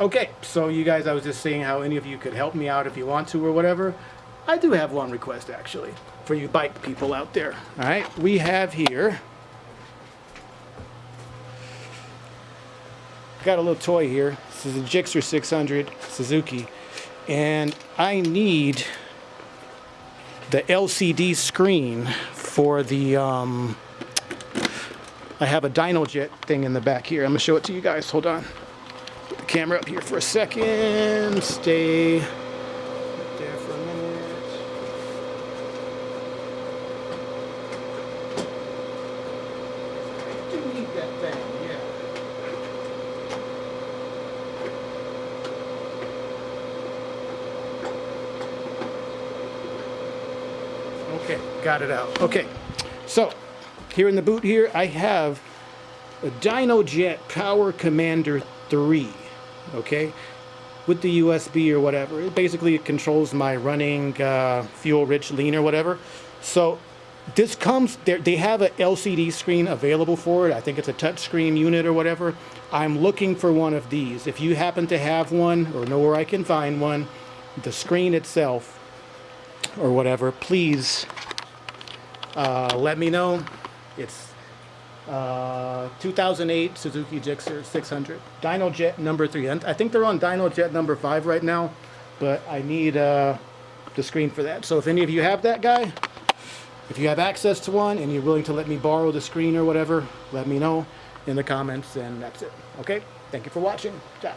Okay, so you guys, I was just saying how any of you could help me out if you want to or whatever. I do have one request actually for you bike people out there. All right, we have here. Got a little toy here. This is a Gixxer 600 Suzuki, and I need the LCD screen for the. Um, I have a DynoJet thing in the back here. I'm gonna show it to you guys. Hold on. Put the camera up here for a second. Stay there for a minute. I do need that thing, yeah. Okay, got it out. Okay, so here in the boot here, I have a DynoJet Power Commander 3, okay, with the USB or whatever. It basically controls my running uh, fuel-rich lean or whatever. So this comes, there- they have a LCD screen available for it. I think it's a touchscreen unit or whatever. I'm looking for one of these. If you happen to have one or know where I can find one, the screen itself or whatever, please uh, let me know. It's uh, 2008 Suzuki Gixxer 600. DynoJet number three. I think they're on DynoJet number five right now, but I need uh, the screen for that. So if any of you have that guy, if you have access to one and you're willing to let me borrow the screen or whatever, let me know in the comments and that's it. Okay? Thank you for watching. Ciao.